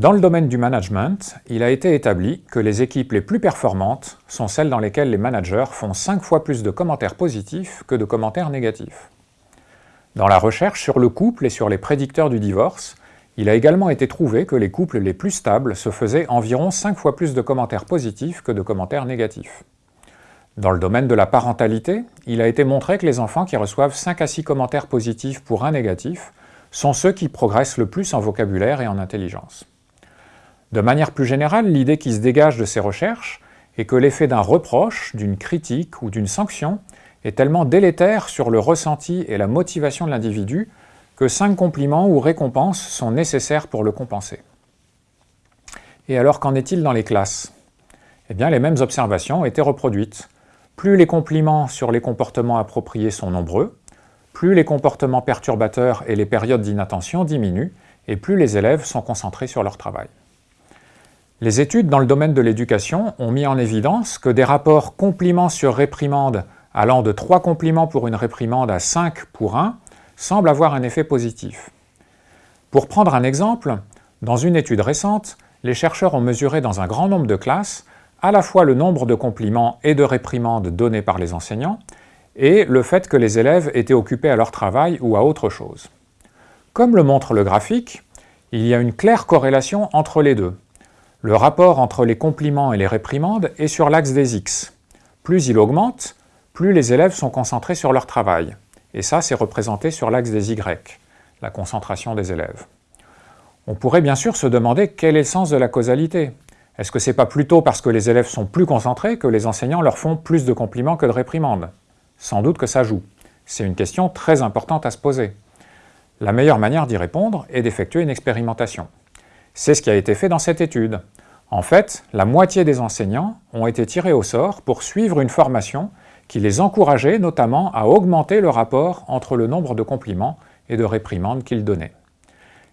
Dans le domaine du management, il a été établi que les équipes les plus performantes sont celles dans lesquelles les managers font 5 fois plus de commentaires positifs que de commentaires négatifs. Dans la recherche sur le couple et sur les prédicteurs du divorce, il a également été trouvé que les couples les plus stables se faisaient environ 5 fois plus de commentaires positifs que de commentaires négatifs. Dans le domaine de la parentalité, il a été montré que les enfants qui reçoivent 5 à 6 commentaires positifs pour un négatif sont ceux qui progressent le plus en vocabulaire et en intelligence. De manière plus générale, l'idée qui se dégage de ces recherches est que l'effet d'un reproche, d'une critique ou d'une sanction est tellement délétère sur le ressenti et la motivation de l'individu que cinq compliments ou récompenses sont nécessaires pour le compenser. Et alors qu'en est-il dans les classes? Eh bien, les mêmes observations ont été reproduites. Plus les compliments sur les comportements appropriés sont nombreux, plus les comportements perturbateurs et les périodes d'inattention diminuent, et plus les élèves sont concentrés sur leur travail. Les études dans le domaine de l'éducation ont mis en évidence que des rapports compliments sur réprimande allant de 3 compliments pour une réprimande à 5 pour 1 semblent avoir un effet positif. Pour prendre un exemple, dans une étude récente, les chercheurs ont mesuré dans un grand nombre de classes à la fois le nombre de compliments et de réprimandes donnés par les enseignants et le fait que les élèves étaient occupés à leur travail ou à autre chose. Comme le montre le graphique, il y a une claire corrélation entre les deux. Le rapport entre les compliments et les réprimandes est sur l'axe des X. Plus il augmente, plus les élèves sont concentrés sur leur travail. Et ça, c'est représenté sur l'axe des Y, la concentration des élèves. On pourrait bien sûr se demander quel est le sens de la causalité. Est-ce que c'est pas plutôt parce que les élèves sont plus concentrés que les enseignants leur font plus de compliments que de réprimandes? Sans doute que ça joue. C'est une question très importante à se poser. La meilleure manière d'y répondre est d'effectuer une expérimentation. C'est ce qui a été fait dans cette étude. En fait, la moitié des enseignants ont été tirés au sort pour suivre une formation qui les encourageait notamment à augmenter le rapport entre le nombre de compliments et de réprimandes qu'ils donnaient.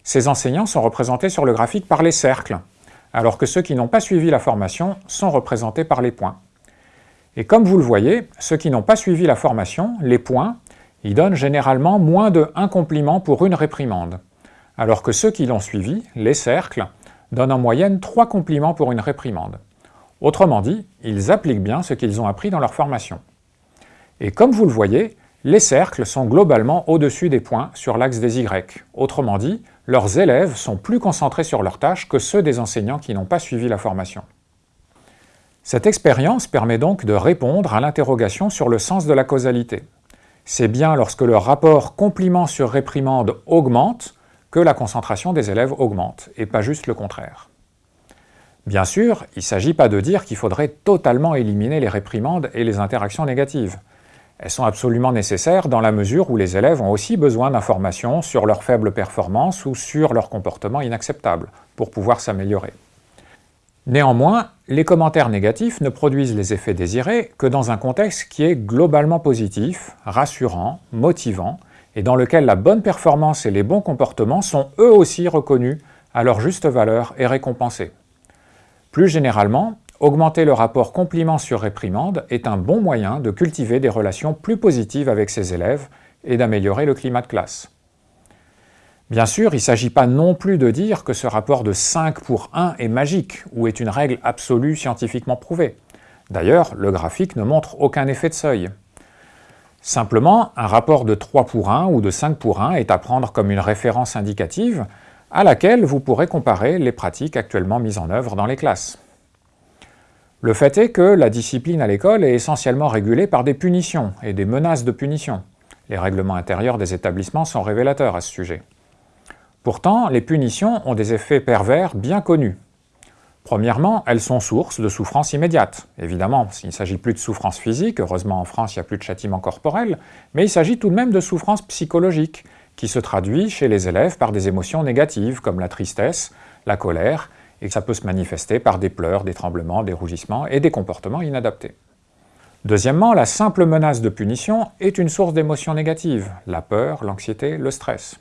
Ces enseignants sont représentés sur le graphique par les cercles, alors que ceux qui n'ont pas suivi la formation sont représentés par les points. Et comme vous le voyez, ceux qui n'ont pas suivi la formation, les points, ils donnent généralement moins de 1 compliment pour une réprimande, alors que ceux qui l'ont suivi, les cercles, donnent en moyenne 3 compliments pour une réprimande. Autrement dit, ils appliquent bien ce qu'ils ont appris dans leur formation. Et comme vous le voyez, les cercles sont globalement au-dessus des points sur l'axe des Y. Autrement dit, leurs élèves sont plus concentrés sur leurs tâches que ceux des enseignants qui n'ont pas suivi la formation. Cette expérience permet donc de répondre à l'interrogation sur le sens de la causalité. C'est bien lorsque le rapport compliment sur réprimande augmente que la concentration des élèves augmente, et pas juste le contraire. Bien sûr, il ne s'agit pas de dire qu'il faudrait totalement éliminer les réprimandes et les interactions négatives. Elles sont absolument nécessaires dans la mesure où les élèves ont aussi besoin d'informations sur leurs faibles performances ou sur leur comportement inacceptable pour pouvoir s'améliorer. Néanmoins, les commentaires négatifs ne produisent les effets désirés que dans un contexte qui est globalement positif, rassurant, motivant, et dans lequel la bonne performance et les bons comportements sont eux aussi reconnus à leur juste valeur et récompensés. Plus généralement, Augmenter le rapport compliment sur réprimande est un bon moyen de cultiver des relations plus positives avec ses élèves et d'améliorer le climat de classe. Bien sûr, il ne s'agit pas non plus de dire que ce rapport de 5 pour 1 est magique ou est une règle absolue scientifiquement prouvée. D'ailleurs, le graphique ne montre aucun effet de seuil. Simplement, un rapport de 3 pour 1 ou de 5 pour 1 est à prendre comme une référence indicative à laquelle vous pourrez comparer les pratiques actuellement mises en œuvre dans les classes. Le fait est que la discipline à l'école est essentiellement régulée par des punitions et des menaces de punition. Les règlements intérieurs des établissements sont révélateurs à ce sujet. Pourtant, les punitions ont des effets pervers bien connus. Premièrement, elles sont source de souffrance immédiate. Évidemment, il ne s'agit plus de souffrance physique, heureusement en France il n'y a plus de châtiment corporel, mais il s'agit tout de même de souffrance psychologique, qui se traduit chez les élèves par des émotions négatives comme la tristesse, la colère et que ça peut se manifester par des pleurs, des tremblements, des rougissements et des comportements inadaptés. Deuxièmement, la simple menace de punition est une source d'émotions négatives, la peur, l'anxiété, le stress.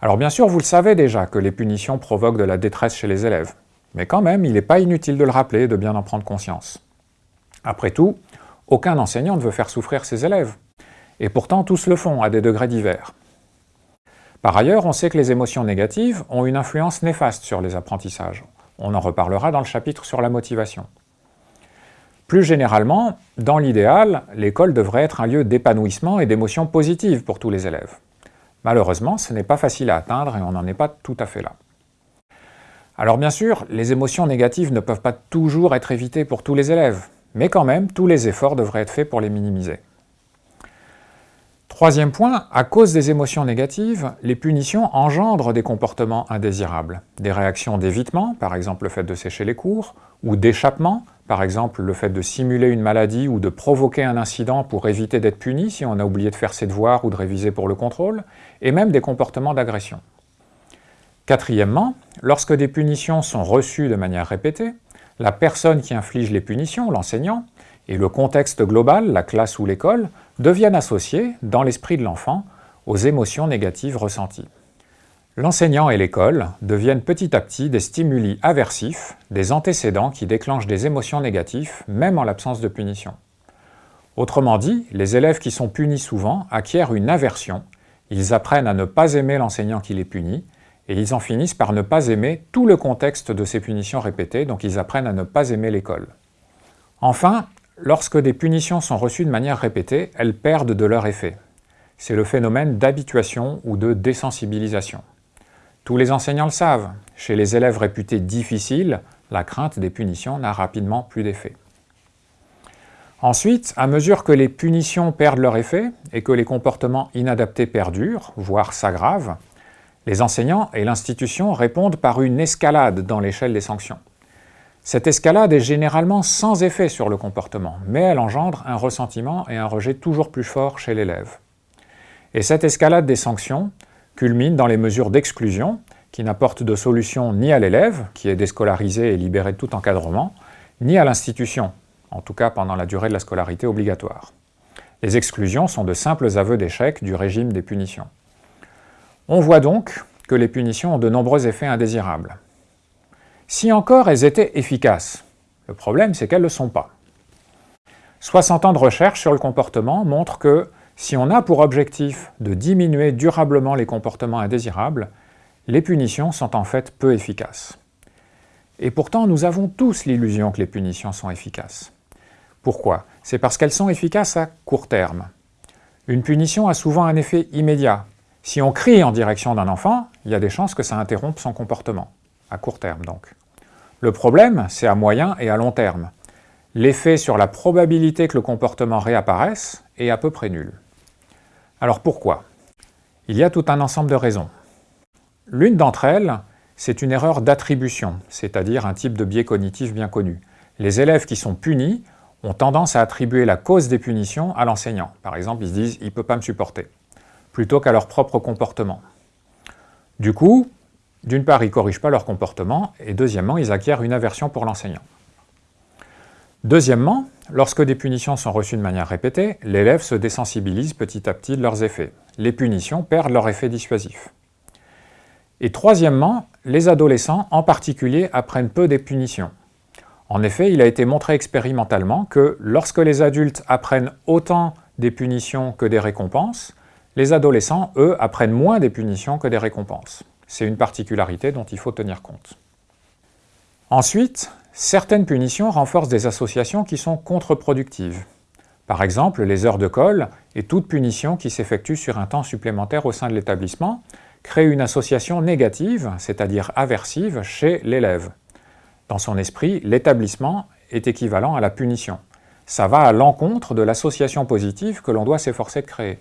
Alors bien sûr, vous le savez déjà que les punitions provoquent de la détresse chez les élèves, mais quand même, il n'est pas inutile de le rappeler et de bien en prendre conscience. Après tout, aucun enseignant ne veut faire souffrir ses élèves, et pourtant tous le font à des degrés divers. Par ailleurs, on sait que les émotions négatives ont une influence néfaste sur les apprentissages. On en reparlera dans le chapitre sur la motivation. Plus généralement, dans l'idéal, l'école devrait être un lieu d'épanouissement et d'émotions positives pour tous les élèves. Malheureusement, ce n'est pas facile à atteindre et on n'en est pas tout à fait là. Alors bien sûr, les émotions négatives ne peuvent pas toujours être évitées pour tous les élèves, mais quand même, tous les efforts devraient être faits pour les minimiser. Troisième point, à cause des émotions négatives, les punitions engendrent des comportements indésirables. Des réactions d'évitement, par exemple le fait de sécher les cours, ou d'échappement, par exemple le fait de simuler une maladie ou de provoquer un incident pour éviter d'être puni si on a oublié de faire ses devoirs ou de réviser pour le contrôle, et même des comportements d'agression. Quatrièmement, lorsque des punitions sont reçues de manière répétée, la personne qui inflige les punitions, l'enseignant, et le contexte global, la classe ou l'école, deviennent associés, dans l'esprit de l'enfant, aux émotions négatives ressenties. L'enseignant et l'école deviennent petit à petit des stimuli aversifs, des antécédents qui déclenchent des émotions négatives, même en l'absence de punition. Autrement dit, les élèves qui sont punis souvent acquièrent une aversion, ils apprennent à ne pas aimer l'enseignant qui les punit, et ils en finissent par ne pas aimer tout le contexte de ces punitions répétées, donc ils apprennent à ne pas aimer l'école. Enfin, lorsque des punitions sont reçues de manière répétée, elles perdent de leur effet. C'est le phénomène d'habituation ou de désensibilisation. Tous les enseignants le savent, chez les élèves réputés difficiles, la crainte des punitions n'a rapidement plus d'effet. Ensuite, à mesure que les punitions perdent leur effet et que les comportements inadaptés perdurent, voire s'aggravent, les enseignants et l'institution répondent par une escalade dans l'échelle des sanctions. Cette escalade est généralement sans effet sur le comportement, mais elle engendre un ressentiment et un rejet toujours plus fort chez l'élève. Et cette escalade des sanctions culmine dans les mesures d'exclusion, qui n'apportent de solution ni à l'élève, qui est déscolarisé et libéré de tout encadrement, ni à l'institution, en tout cas pendant la durée de la scolarité obligatoire. Les exclusions sont de simples aveux d'échec du régime des punitions. On voit donc que les punitions ont de nombreux effets indésirables. Si encore elles étaient efficaces, le problème c'est qu'elles ne le sont pas. 60 ans de recherche sur le comportement montrent que si on a pour objectif de diminuer durablement les comportements indésirables, les punitions sont en fait peu efficaces. Et pourtant, nous avons tous l'illusion que les punitions sont efficaces. Pourquoi? C'est parce qu'elles sont efficaces à court terme. Une punition a souvent un effet immédiat, si on crie en direction d'un enfant, il y a des chances que ça interrompe son comportement, à court terme donc. Le problème, c'est à moyen et à long terme. L'effet sur la probabilité que le comportement réapparaisse est à peu près nul. Alors pourquoi? Il y a tout un ensemble de raisons. L'une d'entre elles, c'est une erreur d'attribution, c'est-à-dire un type de biais cognitif bien connu. Les élèves qui sont punis ont tendance à attribuer la cause des punitions à l'enseignant. Par exemple, ils se disent « il ne peut pas me supporter » plutôt qu'à leur propre comportement. Du coup, d'une part, ils ne corrigent pas leur comportement, et deuxièmement, ils acquièrent une aversion pour l'enseignant. Deuxièmement, lorsque des punitions sont reçues de manière répétée, l'élève se désensibilise petit à petit de leurs effets. Les punitions perdent leur effet dissuasif. Et troisièmement, les adolescents en particulier apprennent peu des punitions. En effet, il a été montré expérimentalement que lorsque les adultes apprennent autant des punitions que des récompenses, les adolescents, eux, apprennent moins des punitions que des récompenses. C'est une particularité dont il faut tenir compte. Ensuite, certaines punitions renforcent des associations qui sont contre-productives. Par exemple, les heures de colle et toute punition qui s'effectue sur un temps supplémentaire au sein de l'établissement crée une association négative, c'est-à-dire aversive, chez l'élève. Dans son esprit, l'établissement est équivalent à la punition. Ça va à l'encontre de l'association positive que l'on doit s'efforcer de créer.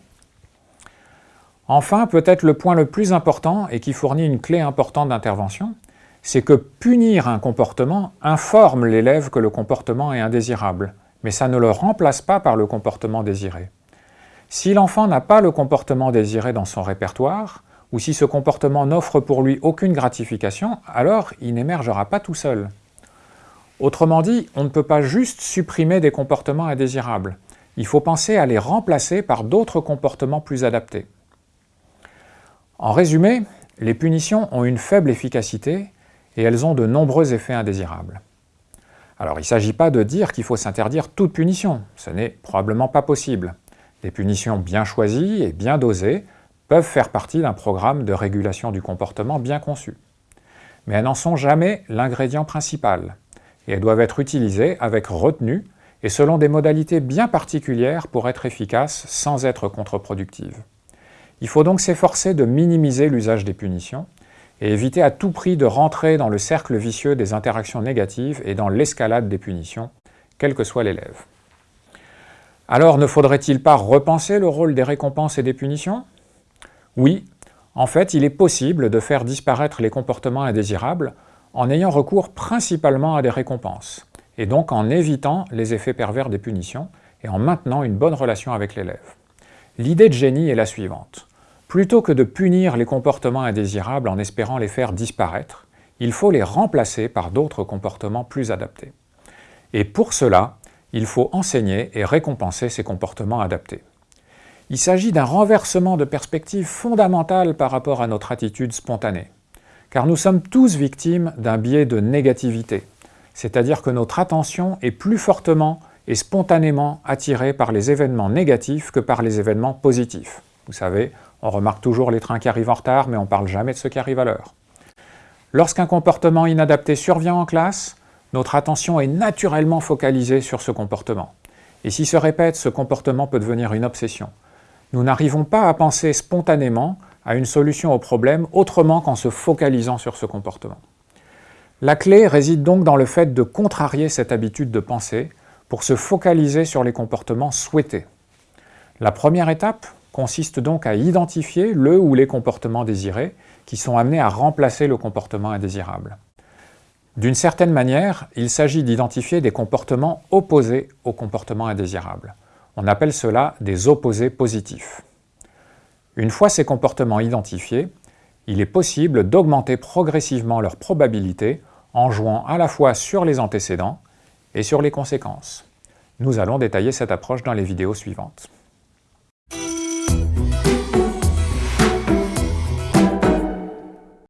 Enfin, peut-être le point le plus important et qui fournit une clé importante d'intervention, c'est que punir un comportement informe l'élève que le comportement est indésirable, mais ça ne le remplace pas par le comportement désiré. Si l'enfant n'a pas le comportement désiré dans son répertoire, ou si ce comportement n'offre pour lui aucune gratification, alors il n'émergera pas tout seul. Autrement dit, on ne peut pas juste supprimer des comportements indésirables. Il faut penser à les remplacer par d'autres comportements plus adaptés. En résumé, les punitions ont une faible efficacité et elles ont de nombreux effets indésirables. Alors il ne s'agit pas de dire qu'il faut s'interdire toute punition, ce n'est probablement pas possible. Des punitions bien choisies et bien dosées peuvent faire partie d'un programme de régulation du comportement bien conçu. Mais elles n'en sont jamais l'ingrédient principal, et elles doivent être utilisées avec retenue et selon des modalités bien particulières pour être efficaces sans être contre-productives. Il faut donc s'efforcer de minimiser l'usage des punitions et éviter à tout prix de rentrer dans le cercle vicieux des interactions négatives et dans l'escalade des punitions, quel que soit l'élève. Alors ne faudrait-il pas repenser le rôle des récompenses et des punitions? Oui, en fait il est possible de faire disparaître les comportements indésirables en ayant recours principalement à des récompenses, et donc en évitant les effets pervers des punitions et en maintenant une bonne relation avec l'élève. L'idée de génie est la suivante. Plutôt que de punir les comportements indésirables en espérant les faire disparaître, il faut les remplacer par d'autres comportements plus adaptés. Et pour cela, il faut enseigner et récompenser ces comportements adaptés. Il s'agit d'un renversement de perspective fondamental par rapport à notre attitude spontanée, car nous sommes tous victimes d'un biais de négativité, c'est-à-dire que notre attention est plus fortement et spontanément attirée par les événements négatifs que par les événements positifs. Vous savez, on remarque toujours les trains qui arrivent en retard, mais on ne parle jamais de ceux qui arrivent à l'heure. Lorsqu'un comportement inadapté survient en classe, notre attention est naturellement focalisée sur ce comportement. Et s'il se répète, ce comportement peut devenir une obsession. Nous n'arrivons pas à penser spontanément à une solution au problème autrement qu'en se focalisant sur ce comportement. La clé réside donc dans le fait de contrarier cette habitude de penser pour se focaliser sur les comportements souhaités. La première étape, consiste donc à identifier le ou les comportements désirés qui sont amenés à remplacer le comportement indésirable. D'une certaine manière, il s'agit d'identifier des comportements opposés au comportement indésirable. On appelle cela des opposés positifs. Une fois ces comportements identifiés, il est possible d'augmenter progressivement leur probabilité en jouant à la fois sur les antécédents et sur les conséquences. Nous allons détailler cette approche dans les vidéos suivantes.